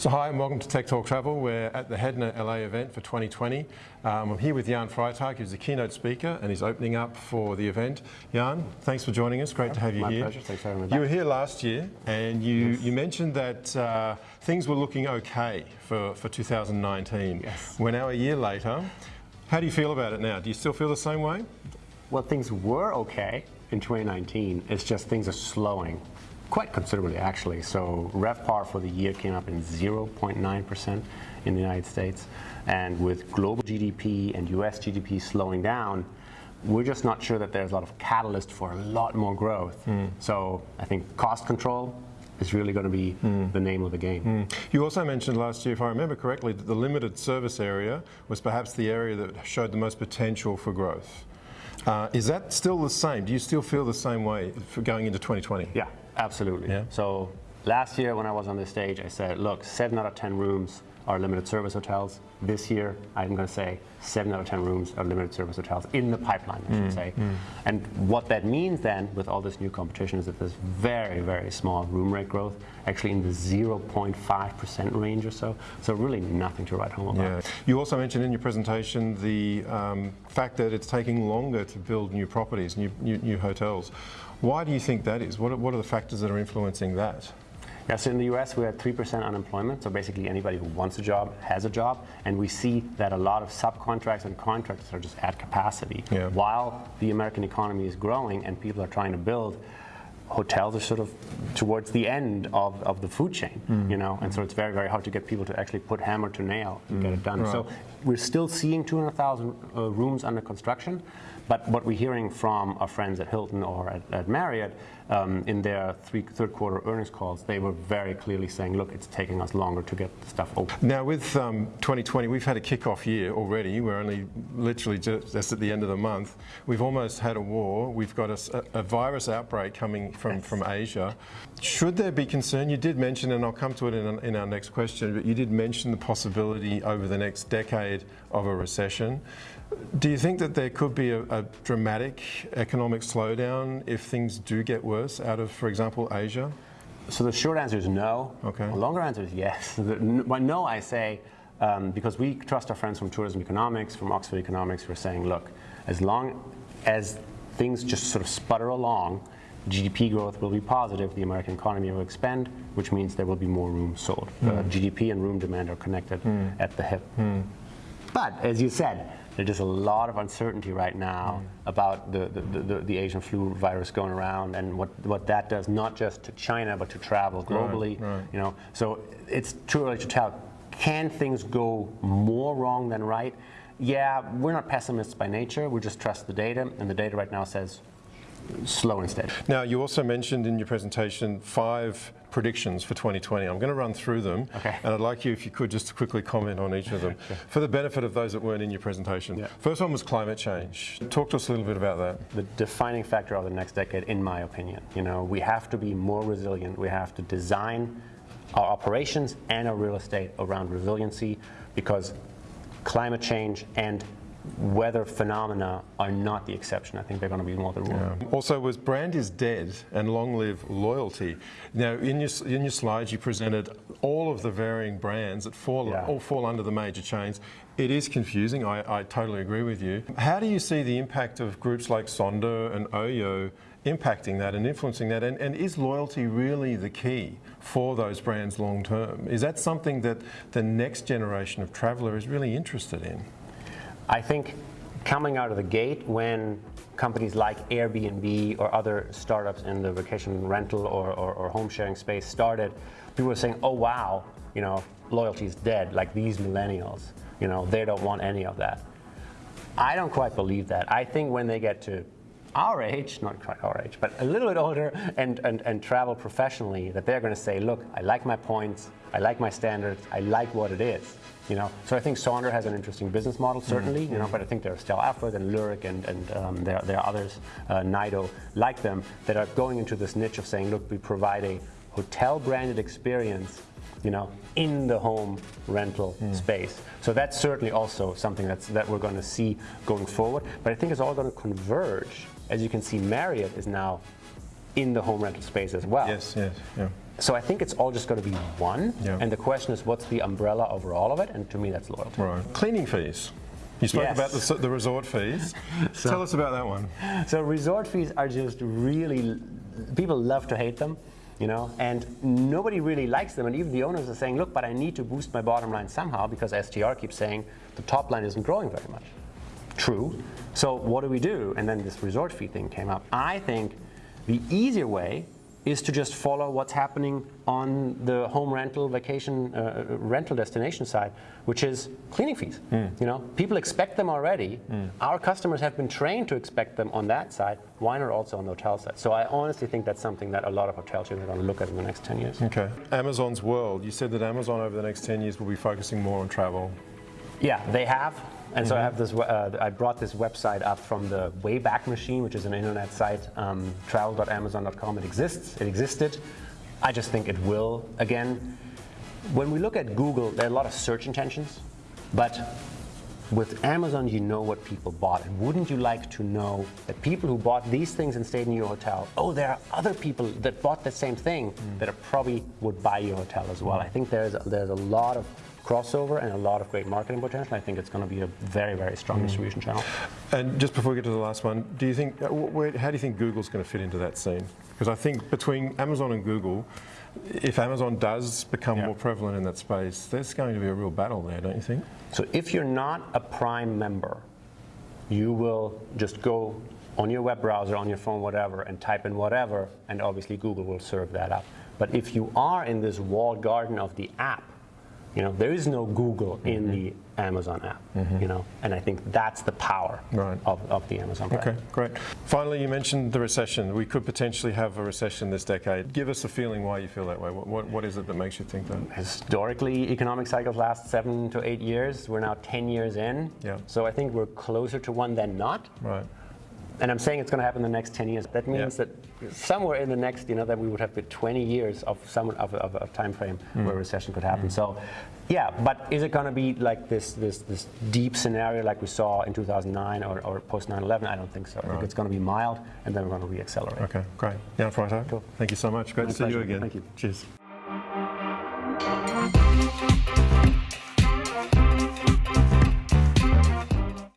So hi and welcome to Tech Talk Travel. We're at the Hedna LA event for 2020. Um, I'm here with Jan Freitag, who's the keynote speaker and he's opening up for the event. Jan, thanks for joining us. Great to have you My here. pleasure. Thanks for having me back. You were here last year and you, Yes. you mentioned that uh, things were looking okay for, for 2019. Yes. We're now a year later. How do you feel about it now? Do you still feel the same way? Well, things were okay in 2019. It's just things are slowing quite considerably, actually. So RevPAR for the year came up in 0.9% in the United States. And with global GDP and US GDP slowing down, we're just not sure that there's a lot of catalyst for a lot more growth. Hmm. So I think cost control is really going to be hmm. the name of the game. Hmm. You also mentioned last year, if I remember correctly, that the limited service area was perhaps the area that showed the most potential for growth. Uh, is that still the same? Do you still feel the same way for going into 2020? Yeah, absolutely. Yeah. So last year when I was on the stage, I said, look, seven out of 10 rooms are limited service hotels. This year, I'm going to say seven out of 10 rooms are limited service hotels in the pipeline, I should say. And what that means then with all this new competition is that there's very, very small room rate growth, actually in the 0.5% range or so. So really nothing to write home about. Yeah. You also mentioned in your presentation the um, fact that it's taking longer to build new properties, new, new, new hotels. Why do you think that is? What are, what are the factors that are influencing that? Yeah, so in the US we're at 3% unemployment, so basically anybody who wants a job has a job, and we see that a lot of subcontracts and contractors are just at capacity. Yeah. While the American economy is growing and people are trying to build, hotels are sort of towards the end of, of the food chain, Mm. you know, and so it's very, very hard to get people to actually put hammer to nail and get it done. Mm. Right. So we're still seeing 200,000 uh, rooms under construction, but what we're hearing from our friends at Hilton or at, at Marriott um, in their three, third quarter earnings calls, they were very clearly saying, look, it's taking us longer to get stuff open. Now, with um, 2020, we've had a kick-off year already. We're only literally just, just at the end of the month. We've almost had a war. We've got a virus outbreak coming from, from Asia. Should there be concern? You did mention, and I'll come to it in, in our next question, but you did mention the possibility over the next decade of a recession. Do you think that there could be a, a dramatic economic slowdown if things do get worse out of, for example, Asia? So the short answer is no. Okay. The longer answer is yes. The, n- no, I say, um, because we trust our friends from tourism economics, from Oxford Economics, who are saying, look, as long as things just sort of sputter along, GDP growth will be positive, the American economy will expand, which means there will be more rooms sold. Uh, GDP and room demand are connected at the hip. But as you said, there's just a lot of uncertainty right now mm. about the, the, the, the Asian flu virus going around and what, what that does, not just to China, but to travel globally. right. You know, so it's too early to tell. Can things go more wrong than right? Yeah, we're not pessimists by nature. We just trust the data, and the data right now says slow and steady. Now, you also mentioned in your presentation five predictions for 2020. I'm going to run through them, Okay. and I'd like you, if you could, just to quickly comment on each of them for the benefit of those that weren't in your presentation. Yeah. First one was climate change. Talk to us a little bit about that. the defining factor of the next decade, in my opinion. You know, we have to be more resilient. We have to design our operations and our real estate around resiliency because climate change and weather phenomena are not the exception. I think they're going to be more the rule. Also, was brand is dead and long live loyalty. Now, in your in your slides, you presented all of the varying brands that fall Yeah. all fall under the major chains. It is confusing. I, I totally agree with you. How do you see the impact of groups like Sonder and Oyo impacting that and influencing that? And, and is loyalty really the key for those brands long term? Is that something that the next generation of traveller is really interested in? I think coming out of the gate when companies like Airbnb or other startups in the vacation rental or, or, or home sharing space started, people were saying, oh wow, you know, loyalty is dead, like these millennials, you know, they don't want any of that. I don't quite believe that. I think when they get to our age, not quite our age, but a little bit older and, and, and travel professionally, that they're going to say, look, I like my points, I like my standards, I like what it is. You know, so I think Sonder has an interesting business model, certainly. You know, but I think there are Stay Alfred and Lyric and, and um, there, there are others, uh, Niido, like them, that are going into this niche of saying, look, we provide a hotel-branded experience you know, in the home rental hmm. space. So that's certainly also something that's, that we're going to see going forward. But I think it's all going to converge. As you can see, Marriott is now in the home rental space as well. Yes, yes, yeah. So I think it's all just going to be one. Yeah. And the question is, what's the umbrella over all of it? And to me, that's loyalty. Right. Cleaning fees. You spoke Yes. about the, the resort fees. Tell us about that one. So resort fees are just really, people love to hate them, you know, and nobody really likes them. And even the owners are saying, look, but I need to boost my bottom line somehow because STR keeps saying the top line isn't growing very much. True. So what do we do? And then this resort fee thing came up. I think the easier way is to just follow what's happening on the home rental vacation uh, uh rental destination side, which is cleaning fees. Hmm. You know, people expect them already. Hmm. Our customers have been trained to expect them on that side. Why not also on the hotel side? So I honestly think that's something that a lot of hotel chains are going to look at in the next 10 years. Okay. Amazon's world. You said that Amazon over the next 10 years will be focusing more on travel. Yeah, they have. And so I have this. Uh, I brought this website up from the Wayback Machine, which is an internet site, um, travel.amazon.com. It exists. It existed. I just think it will again. When we look at Google, there are a lot of search intentions, but with Amazon, you know what people bought. And wouldn't you like to know that people who bought these things and stayed in your hotel, oh, there are other people that bought the same thing that are probably would buy your hotel as well. I think there's there's a lot of crossover and a lot of great marketing potential. I think it's going to be a very, very strong distribution channel. And just before we get to the last one, do you think, uh, where, how do you think Google's going to fit into that scene? Because I think between Amazon and Google, if Amazon does become Yeah. more prevalent in that space, there's going to be a real battle there, don't you think? So if you're not a Prime member, you will just go on your web browser, on your phone, whatever, and type in whatever, and obviously Google will serve that up. But if you are in this walled garden of the app, you know, there is no Google in mm-hmm. the Amazon app, mm-hmm. you know, and I think that's the power Right. of, of the Amazon brand. Okay, great. Finally, you mentioned the recession. We could potentially have a recession this decade. Give us a feeling why you feel that way. What, what, what is it that makes you think that? Historically, economic cycles last seven to eight years. We're now 10 years in. Yeah. So I think we're closer to one than not. Right. And I'm saying it's going to happen in the next 10 years. That means Yeah. that somewhere in the next, you know, that we would have 20 years of some of, of, of time frame Hmm. where recession could happen. So, yeah, but is it going to be like this, this, this deep scenario like we saw in 2009 or, or post 9/11? I don't think so. I think it's going to be mild, and then we're going to reaccelerate. Okay, great. Jan Freitag, Cool. thank you so much. Great My to see you again. Thank you. Cheers.